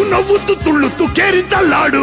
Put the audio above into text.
ಉಣ್ಣವು ತುಳ್ಳು ಕೇರಿದ್ದಲ್ಲಾಡು